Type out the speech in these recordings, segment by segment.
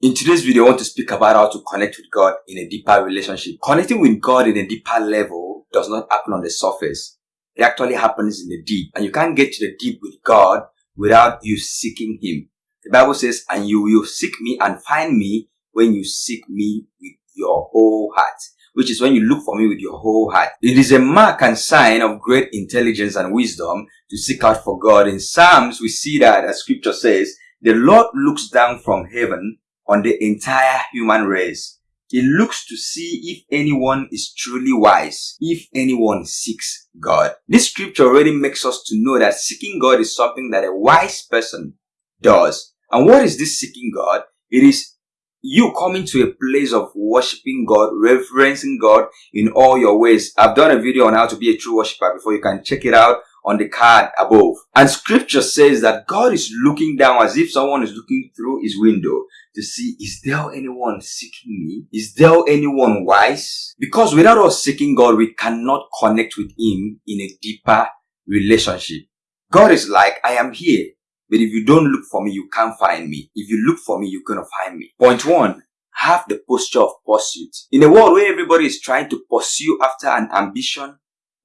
In today's video, I want to speak about how to connect with God in a deeper relationship. Connecting with God in a deeper level does not happen on the surface. It actually happens in the deep. And you can't get to the deep with God without you seeking Him. The Bible says, and you will seek me and find me when you seek me with your whole heart which is when you look for me with your whole heart. It is a mark and sign of great intelligence and wisdom to seek out for God. In Psalms, we see that as scripture says, the Lord looks down from heaven on the entire human race. He looks to see if anyone is truly wise, if anyone seeks God. This scripture already makes us to know that seeking God is something that a wise person does. And what is this seeking God? It is you coming to a place of worshiping God, reverencing God in all your ways. I've done a video on how to be a true worshiper before. You can check it out on the card above. And scripture says that God is looking down as if someone is looking through his window to see, is there anyone seeking me? Is there anyone wise? Because without us seeking God, we cannot connect with him in a deeper relationship. God is like, I am here. But if you don't look for me, you can't find me. If you look for me, you're gonna find me. Point one, have the posture of pursuit. In a world where everybody is trying to pursue after an ambition,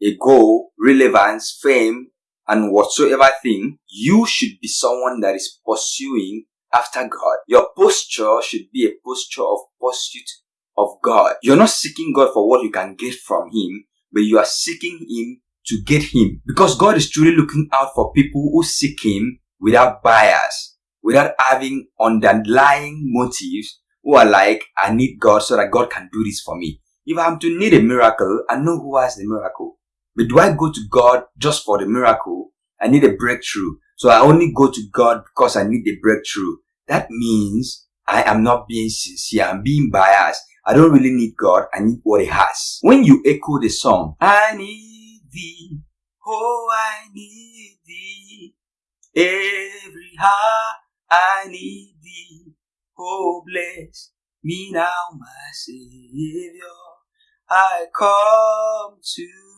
a goal, relevance, fame, and whatsoever thing, you should be someone that is pursuing after God. Your posture should be a posture of pursuit of God. You're not seeking God for what you can get from Him, but you are seeking Him to get Him. Because God is truly looking out for people who seek Him without bias, without having underlying motives who are like, I need God so that God can do this for me. If I'm to need a miracle, I know who has the miracle. But do I go to God just for the miracle? I need a breakthrough. So I only go to God because I need the breakthrough. That means I am not being sincere. I'm being biased. I don't really need God. I need what He has. When you echo the song, I need thee. Oh, I need thee. Every heart I need thee. Oh, bless me now, my Savior. I come to.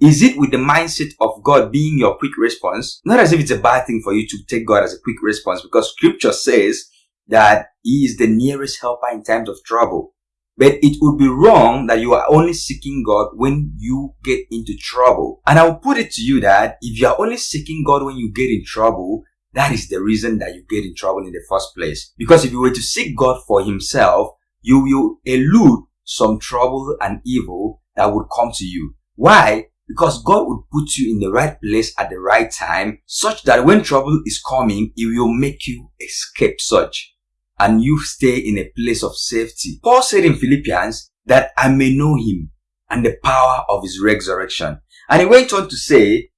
Is it with the mindset of God being your quick response? Not as if it's a bad thing for you to take God as a quick response because scripture says that He is the nearest helper in times of trouble. But it would be wrong that you are only seeking God when you get into trouble. And I will put it to you that if you are only seeking God when you get in trouble, that is the reason that you get in trouble in the first place. Because if you were to seek God for himself, you will elude some trouble and evil that would come to you. Why? Because God would put you in the right place at the right time such that when trouble is coming, He will make you escape such and you stay in a place of safety. Paul said in Philippians that I may know him and the power of his resurrection. And he went on to say,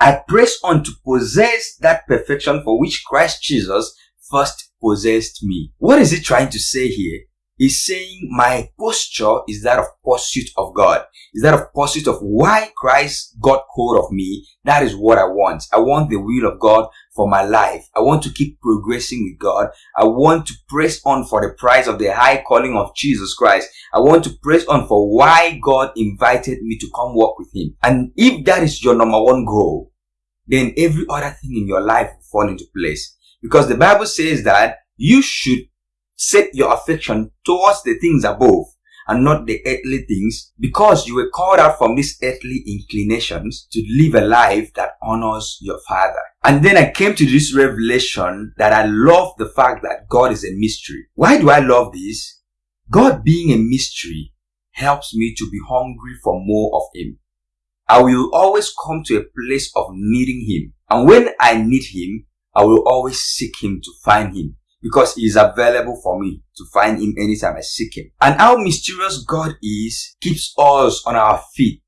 I press on to possess that perfection for which Christ Jesus first possessed me. What is he trying to say here? He's saying my posture is that of pursuit of God. Is that of pursuit of why Christ got hold of me. That is what I want. I want the will of God for my life. I want to keep progressing with God. I want to press on for the prize of the high calling of Jesus Christ. I want to press on for why God invited me to come work with Him. And if that is your number one goal, then every other thing in your life will fall into place. Because the Bible says that you should set your affection towards the things above and not the earthly things because you were called out from these earthly inclinations to live a life that honors your father. And then I came to this revelation that I love the fact that God is a mystery. Why do I love this? God being a mystery helps me to be hungry for more of Him. I will always come to a place of needing Him. And when I need Him, I will always seek Him to find Him because he is available for me to find him anytime I seek him. And how mysterious God is keeps us on our feet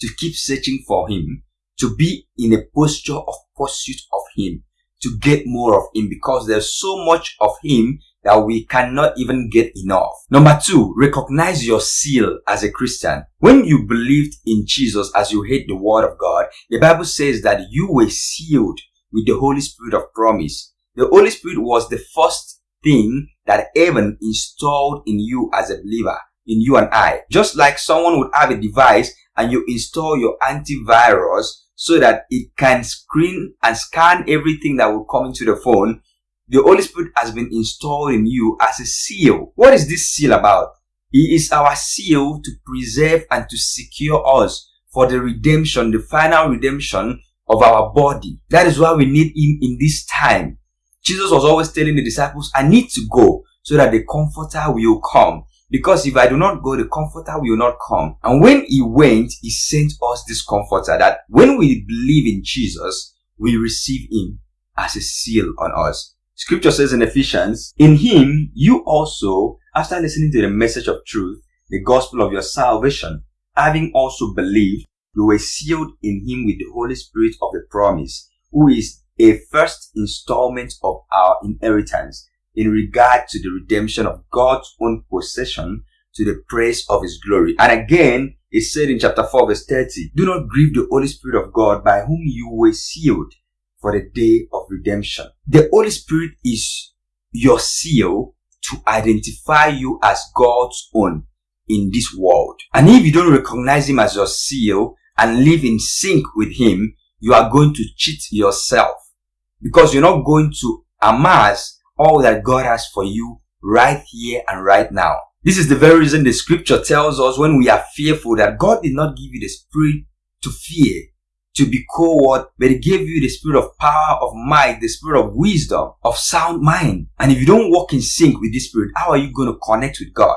to keep searching for him, to be in a posture of pursuit of him, to get more of him because there's so much of him that we cannot even get enough. Number two, recognize your seal as a Christian. When you believed in Jesus as you heard the word of God, the Bible says that you were sealed with the Holy Spirit of promise. The Holy Spirit was the first thing that heaven installed in you as a believer, in you and I. Just like someone would have a device and you install your antivirus so that it can screen and scan everything that will come into the phone. the Holy Spirit has been installed in you as a seal. What is this seal about? He is our seal to preserve and to secure us for the redemption, the final redemption of our body. That is why we need Him in this time. Jesus was always telling the disciples, I need to go so that the comforter will come. Because if I do not go, the comforter will not come. And when he went, he sent us this comforter that when we believe in Jesus, we receive him as a seal on us. Scripture says in Ephesians, in him you also, after listening to the message of truth, the gospel of your salvation, having also believed, you were sealed in him with the Holy Spirit of the promise, who is a first installment of our inheritance in regard to the redemption of God's own possession to the praise of his glory. And again, it said in chapter 4 verse 30, do not grieve the Holy Spirit of God by whom you were sealed for the day of redemption. The Holy Spirit is your seal to identify you as God's own in this world. And if you don't recognize him as your seal and live in sync with him, you are going to cheat yourself because you're not going to amass all that God has for you right here and right now. This is the very reason the scripture tells us when we are fearful that God did not give you the spirit to fear, to be coward, but He gave you the spirit of power, of might, the spirit of wisdom, of sound mind. And if you don't walk in sync with this spirit, how are you going to connect with God?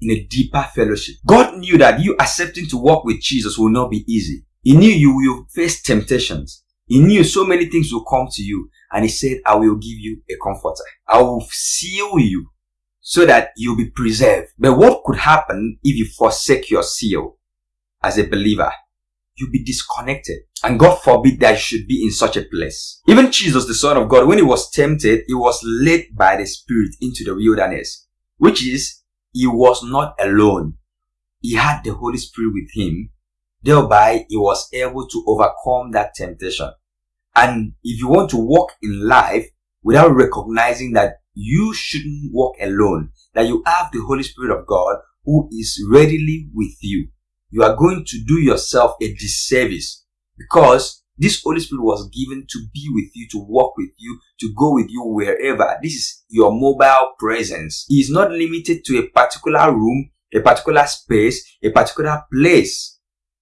In a deeper fellowship. God knew that you accepting to walk with Jesus will not be easy. He knew you will face temptations. He knew so many things will come to you. And he said, I will give you a comforter. I will seal you so that you'll be preserved. But what could happen if you forsake your seal as a believer? You'll be disconnected. And God forbid that you should be in such a place. Even Jesus, the Son of God, when he was tempted, he was led by the Spirit into the wilderness, which is, he was not alone. He had the Holy Spirit with him. Thereby, he was able to overcome that temptation. And if you want to walk in life without recognizing that you shouldn't walk alone, that you have the Holy Spirit of God who is readily with you, you are going to do yourself a disservice because this Holy Spirit was given to be with you, to walk with you, to go with you wherever. This is your mobile presence. He is not limited to a particular room, a particular space, a particular place.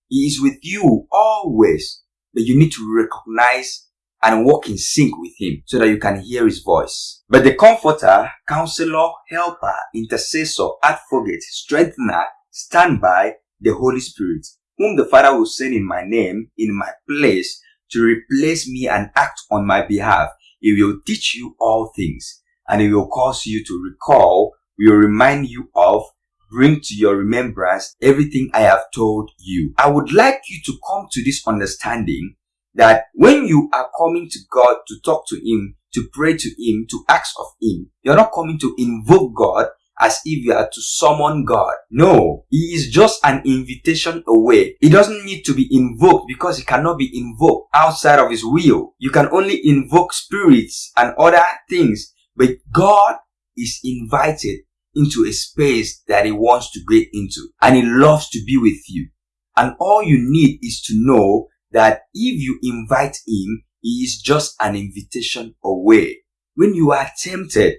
He is with you always. But you need to recognize and walk in sync with him so that you can hear his voice. But the comforter, counselor, helper, intercessor, advocate, strengthener, stand by the Holy Spirit, whom the Father will send in my name, in my place, to replace me and act on my behalf. He will teach you all things, and he will cause you to recall, will remind you of, bring to your remembrance everything I have told you. I would like you to come to this understanding that when you are coming to God to talk to Him, to pray to Him, to ask of Him, you're not coming to invoke God as if you are to summon God. No, He is just an invitation away. He doesn't need to be invoked because He cannot be invoked outside of His will. You can only invoke spirits and other things, but God is invited into a space that He wants to get into and He loves to be with you. And all you need is to know that if you invite him, he is just an invitation away. When you are tempted,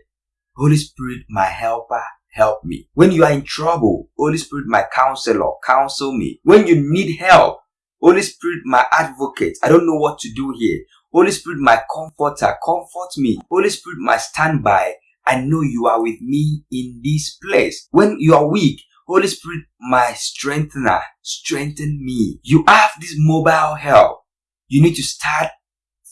Holy Spirit, my helper, help me. When you are in trouble, Holy Spirit, my counselor, counsel me. When you need help, Holy Spirit, my advocate, I don't know what to do here. Holy Spirit, my comforter, comfort me. Holy Spirit, my standby, I know you are with me in this place. When you are weak, Holy Spirit, my strengthener, strengthen me. You have this mobile help. You need to start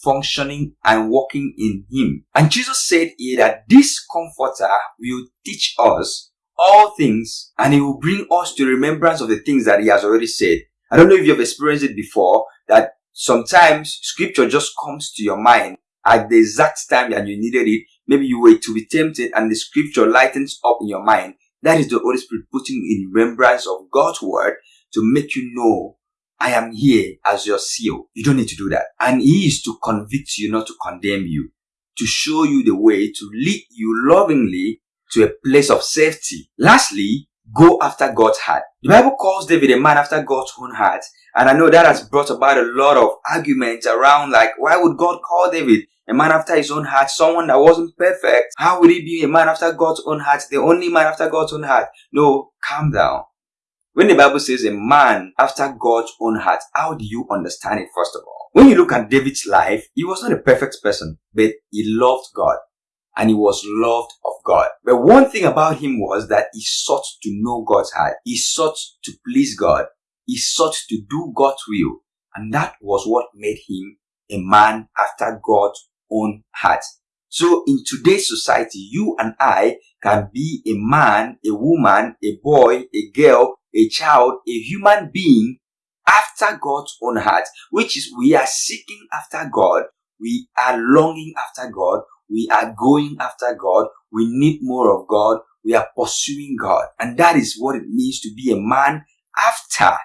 functioning and walking in Him. And Jesus said here that this comforter will teach us all things and He will bring us to remembrance of the things that He has already said. I don't know if you've experienced it before that sometimes scripture just comes to your mind at the exact time that you needed it. Maybe you were to be tempted and the scripture lightens up in your mind that is the Holy Spirit putting in remembrance of God's word to make you know I am here as your seal. You don't need to do that. And He is to convict you, not to condemn you, to show you the way, to lead you lovingly to a place of safety. Lastly, go after God's heart. The Bible calls David a man after God's own heart. And I know that has brought about a lot of arguments around like, why would God call David a man after his own heart, someone that wasn't perfect. How would he be a man after God's own heart, the only man after God's own heart? No, calm down. When the Bible says a man after God's own heart, how do you understand it first of all? When you look at David's life, he was not a perfect person, but he loved God and he was loved of God. But one thing about him was that he sought to know God's heart. He sought to please God. He sought to do God's will. And that was what made him a man after God's own heart. So in today's society, you and I can be a man, a woman, a boy, a girl, a child, a human being after God's own heart, which is we are seeking after God, we are longing after God, we are going after God, we need more of God, we are pursuing God. And that is what it means to be a man after,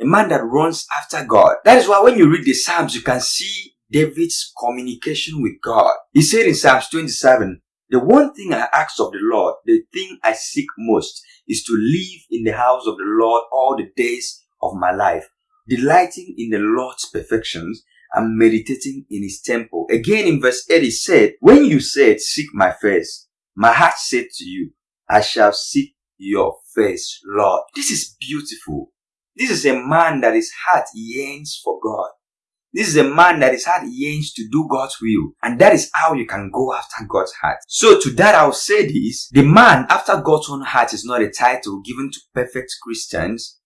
a man that runs after God. That is why when you read the Psalms, you can see David's communication with God. He said in Psalms 27, the one thing I ask of the Lord, the thing I seek most, is to live in the house of the Lord all the days of my life, delighting in the Lord's perfections and meditating in his temple. Again in verse 8 he said, When you said, seek my face, my heart said to you, I shall seek your face, Lord. This is beautiful. This is a man that his heart yearns for God. This is a man that his heart yearns to do God's will. And that is how you can go after God's heart. So to that I'll say this, the man after God's own heart is not a title given to perfect Christians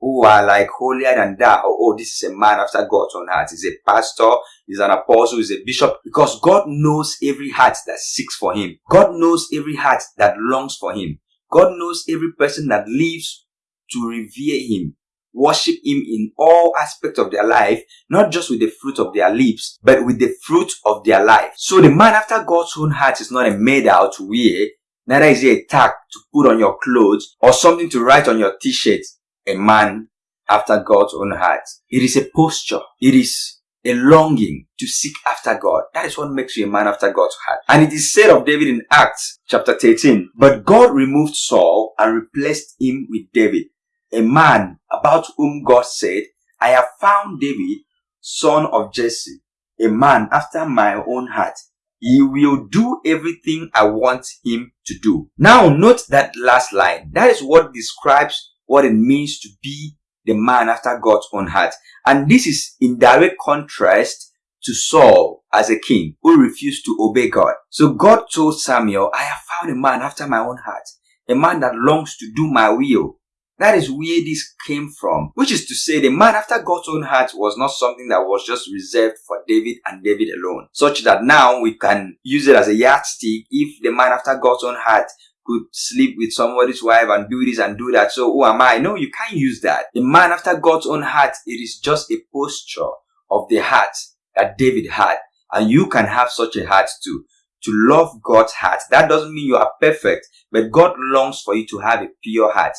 who are like holier than thou. Oh, oh, this is a man after God's own heart. He's a pastor, he's an apostle, he's a bishop. Because God knows every heart that seeks for him. God knows every heart that longs for him. God knows every person that lives to revere him worship him in all aspects of their life, not just with the fruit of their lips, but with the fruit of their life. So the man after God's own heart is not a medal to wear, neither is it a tag to put on your clothes or something to write on your t-shirt. A man after God's own heart. It is a posture. It is a longing to seek after God. That is what makes you a man after God's heart. And it is said of David in Acts chapter 13, but God removed Saul and replaced him with David a man about whom God said, I have found David, son of Jesse, a man after my own heart. He will do everything I want him to do. Now note that last line. That is what describes what it means to be the man after God's own heart. And this is in direct contrast to Saul as a king who refused to obey God. So God told Samuel, I have found a man after my own heart, a man that longs to do my will. That is where this came from, which is to say the man after God's own heart was not something that was just reserved for David and David alone, such that now we can use it as a yardstick if the man after God's own heart could sleep with somebody's wife and do this and do that. So who am I? No, you can't use that. The man after God's own heart, it is just a posture of the heart that David had. And you can have such a heart too. To love God's heart. That doesn't mean you are perfect, but God longs for you to have a pure heart.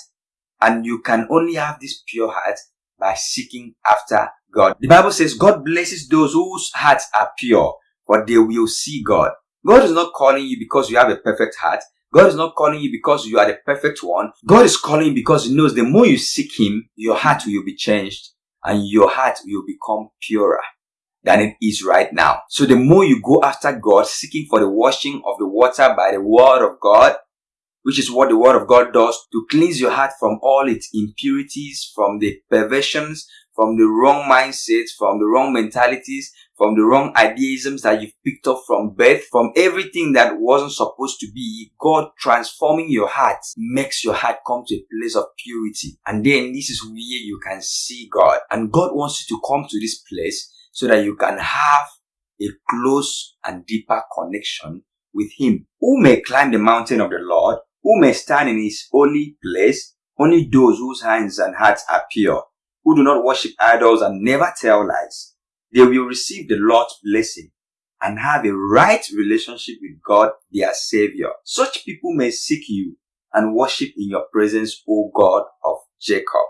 And you can only have this pure heart by seeking after God. The Bible says God blesses those whose hearts are pure, for they will see God. God is not calling you because you have a perfect heart. God is not calling you because you are the perfect one. God is calling you because He knows the more you seek Him, your heart will be changed and your heart will become purer than it is right now. So the more you go after God, seeking for the washing of the water by the word of God, which is what the word of God does to cleanse your heart from all its impurities, from the perversions, from the wrong mindsets, from the wrong mentalities, from the wrong idealisms that you've picked up from birth, from everything that wasn't supposed to be. God transforming your heart makes your heart come to a place of purity. And then this is where you can see God. And God wants you to come to this place so that you can have a close and deeper connection with Him. Who may climb the mountain of the Lord? Who may stand in his holy place, only those whose hands and hearts are pure, who do not worship idols and never tell lies. They will receive the Lord's blessing and have a right relationship with God, their Savior. Such people may seek you and worship in your presence, O God of Jacob.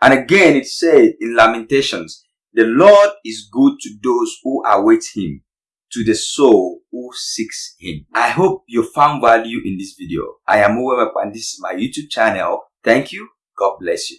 And again it said in Lamentations, the Lord is good to those who await him, to the soul who seeks him. I hope you found value in this video. I am Uwemep and this is my YouTube channel. Thank you. God bless you.